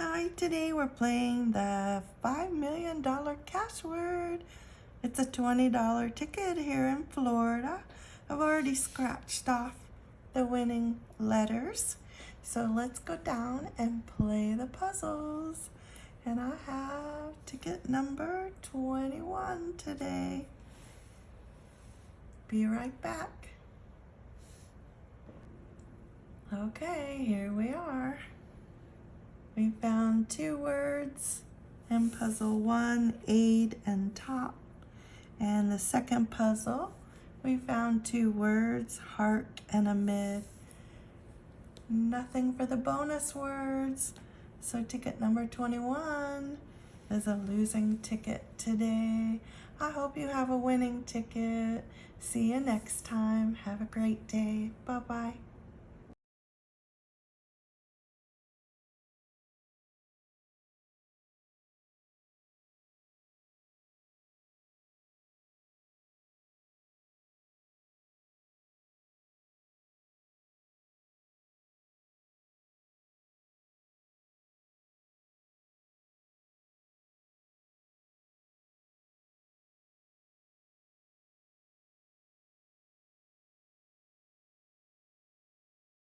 Hi, today we're playing the $5 million Cashword. It's a $20 ticket here in Florida. I've already scratched off the winning letters. So let's go down and play the puzzles. And I have ticket number 21 today. Be right back. Okay, here we are. Two words in puzzle one, aid and top. And the second puzzle, we found two words, heart and amid. Nothing for the bonus words. So ticket number 21 is a losing ticket today. I hope you have a winning ticket. See you next time. Have a great day. Bye-bye.